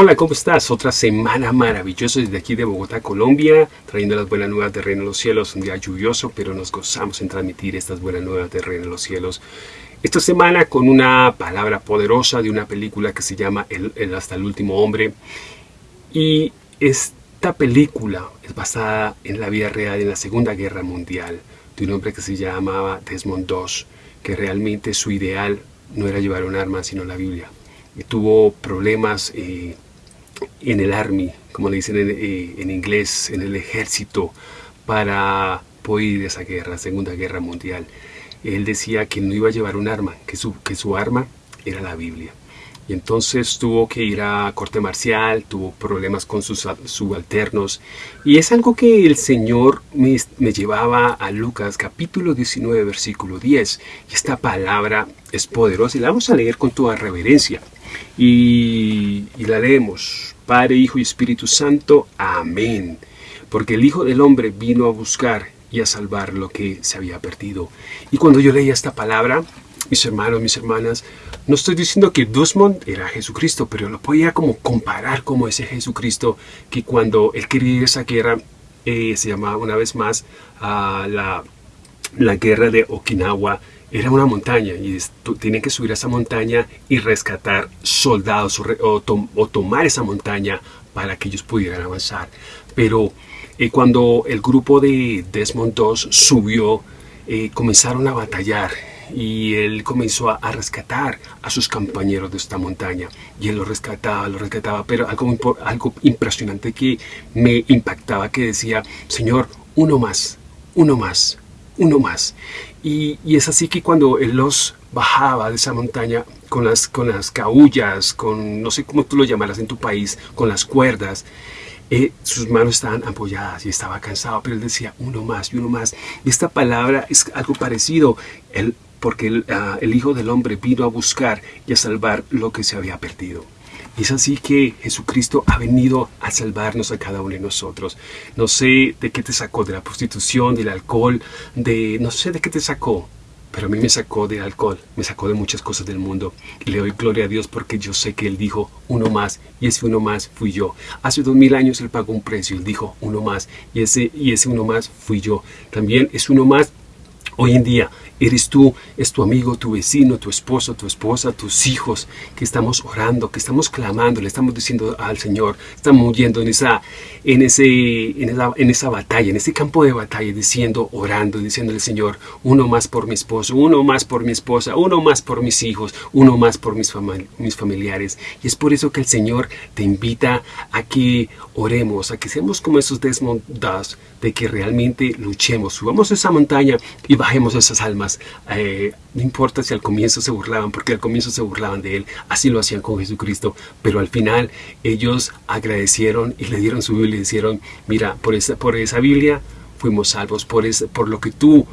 Hola, ¿cómo estás? Otra semana maravillosa desde aquí de Bogotá, Colombia, trayendo las buenas nuevas de Reino de los Cielos. Un día lluvioso, pero nos gozamos en transmitir estas buenas nuevas de Reino de los Cielos. Esta semana con una palabra poderosa de una película que se llama el, Hasta el Último Hombre. Y esta película es basada en la vida real en la Segunda Guerra Mundial de un hombre que se llamaba Desmond II, que realmente su ideal no era llevar un arma, sino la Biblia. Y tuvo problemas eh, en el Army, como le dicen eh, en, inglés, en el ejército, para poder ir a esa guerra, Segunda Guerra Mundial. Él decía que no iba a llevar un arma, que su, que su arma era la Biblia. Y entonces tuvo que ir a corte marcial, tuvo problemas con sus subalternos. Y es algo que el Señor me, llevaba a Lucas capítulo 19 versículo 10. Y esta palabra es poderosa y la vamos a leer con toda reverencia. Y, la leemos. Padre, Hijo y Espíritu Santo. Amén. Porque el Hijo del Hombre vino a buscar y a salvar lo que se había perdido. Y cuando yo leía esta palabra, mis hermanos, mis hermanas, no estoy diciendo que Desmond era Jesucristo, pero lo podía como comparar como ese Jesucristo que cuando él quería ir a esa guerra, eh, se llamaba una vez más la, la guerra de Okinawa, era una montaña y tienen que subir a esa montaña y rescatar soldados o, tomar esa montaña para que ellos pudieran avanzar. Pero eh, cuando el grupo de Desmond II subió, eh, comenzaron a batallar y él comenzó a, rescatar a sus compañeros de esta montaña y él lo rescataba, lo rescataba, pero algo, algo impresionante que me impactaba que decía, Señor, uno más, uno más, uno más. Y, es así que cuando él los bajaba de esa montaña con las, con las caullas, con no sé cómo tú lo llamarás en tu país, con las cuerdas, eh, sus manos estaban apoyadas y estaba cansado, pero él decía uno más y uno más. Esta palabra es algo parecido. Él porque ah, el, Hijo del Hombre vino a buscar y a salvar lo que se había perdido. Es así que Jesucristo ha venido a salvarnos a cada uno de nosotros. No sé de qué te sacó, de la prostitución, del alcohol, de no sé de qué te sacó, pero a mí me sacó del alcohol, me sacó de muchas cosas del mundo. Le doy gloria a Dios porque yo sé que Él dijo uno más, y ese uno más fui yo. Hace dos mil años Él pagó un precio, Él dijo uno más, y ese, y ese uno más fui yo. También es uno más hoy en día Eres tú, es tu amigo, tu vecino, tu esposo, tu esposa, tus hijos, que estamos orando, que estamos clamando, le estamos diciendo al Señor, estamos yendo en esa, en, ese, en, esa, batalla, en ese campo de batalla, diciendo, orando, diciéndole Señor, uno más por mi esposo, uno más por mi esposa, uno más por mis hijos, uno más por mis, familiares. Y es por eso que el Señor te invita a que oremos, a que seamos como esos desmontados, de que realmente luchemos, subamos esa montaña y bajemos esas almas eh, no importa si al comienzo se burlaban, porque al comienzo se burlaban de él, así lo hacían con Jesucristo, pero al final ellos agradecieron y le dieron su Biblia y dijeron, mira, por esa, por esa Biblia fuimos salvos, por, por lo que tú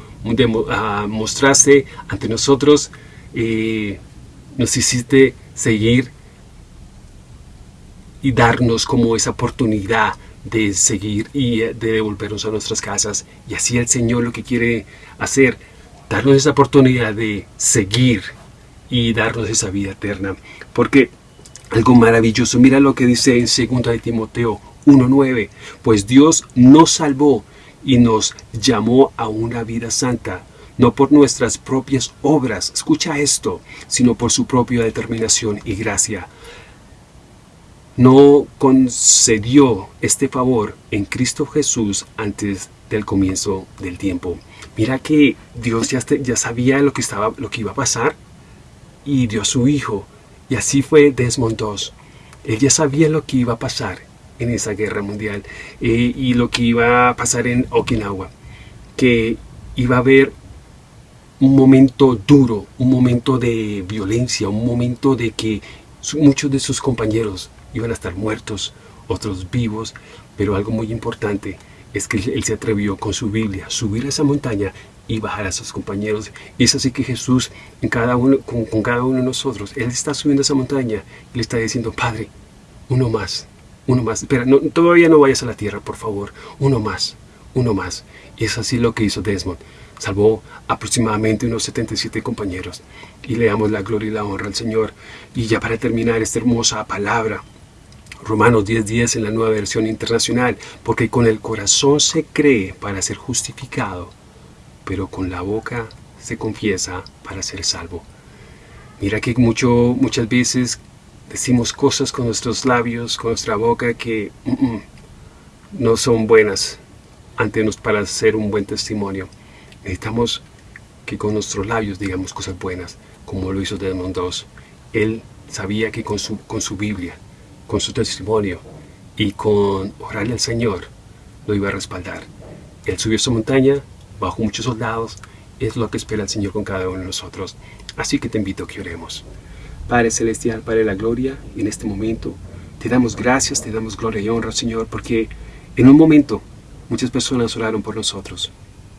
ah, mostraste ante nosotros, eh, nos hiciste seguir y darnos como esa oportunidad de seguir y eh, de devolvernos a nuestras casas. Y así el Señor lo que quiere hacer darnos esa oportunidad de seguir y darnos esa vida eterna. Porque algo maravilloso, mira lo que dice en 2 de Timoteo 1.9, pues Dios nos salvó y nos llamó a una vida santa, no por nuestras propias obras, escucha esto, sino por su propia determinación y gracia. No concedió este favor en Cristo Jesús antes del comienzo del tiempo. Mira que Dios ya, sabía lo que, estaba, lo que iba a pasar y dio a su hijo. Y así fue Desmond II. Él ya sabía lo que iba a pasar en esa guerra mundial eh, y lo que iba a pasar en Okinawa. Que iba a haber un momento duro, un momento de violencia, un momento de que muchos de sus compañeros iban a estar muertos, otros vivos, pero algo muy importante es que él se atrevió con su Biblia, subir a esa montaña y bajar a sus compañeros. Y es así que Jesús, en cada uno, con, cada uno de nosotros, Él está subiendo esa montaña y le está diciendo, Padre, uno más, uno más. Espera, no, todavía no vayas a la tierra, por favor. Uno más, uno más. Y es así lo que hizo Desmond. Salvó aproximadamente unos 77 compañeros. Y le damos la gloria y la honra al Señor. Y ya para terminar esta hermosa palabra, Romanos 10.10 en la nueva versión internacional, porque con el corazón se cree para ser justificado, pero con la boca se confiesa para ser salvo. Mira que mucho, muchas veces decimos cosas con nuestros labios, con nuestra boca que mm, mm, no son buenas ante nos para ser un buen testimonio. Necesitamos que con nuestros labios digamos cosas buenas, como lo hizo Desmond II. Él sabía que con su, con su Biblia, con su testimonio y con orarle al Señor, lo iba a respaldar. Él subió esa montaña, bajo muchos soldados, es lo que espera el Señor con cada uno de nosotros. Así que te invito a que oremos. Padre Celestial, Padre de la Gloria, en este momento te damos gracias, te damos gloria y honra, Señor, porque en un momento muchas personas oraron por nosotros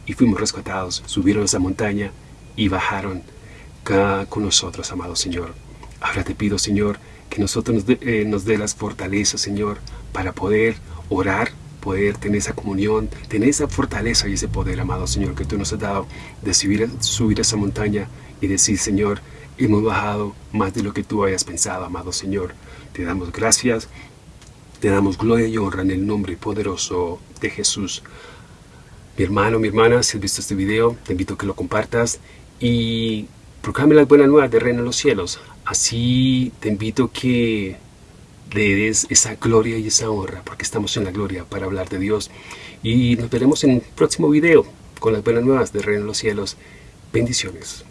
y fuimos rescatados, subieron a esa montaña y bajaron con nosotros, amado Señor. Ahora te pido, Señor, que nosotros nos dé, eh, nos dé las fortalezas, Señor, para poder orar poder tener esa comunión, tener esa fortaleza y ese poder, amado Señor, que tú nos has dado de subir, subir esa montaña y decir, Señor, hemos bajado más de lo que tú hayas pensado, amado Señor. Te damos gracias, te damos gloria y honra en el nombre poderoso de Jesús. Mi hermano, mi hermana, si has visto este video, te invito a que lo compartas y proclame las buenas nuevas de Reino de los Cielos. Así te invito que le des esa gloria y esa honra, porque estamos en la gloria para hablar de Dios. Y nos veremos en un próximo video con las buenas nuevas de Reino de los Cielos. Bendiciones.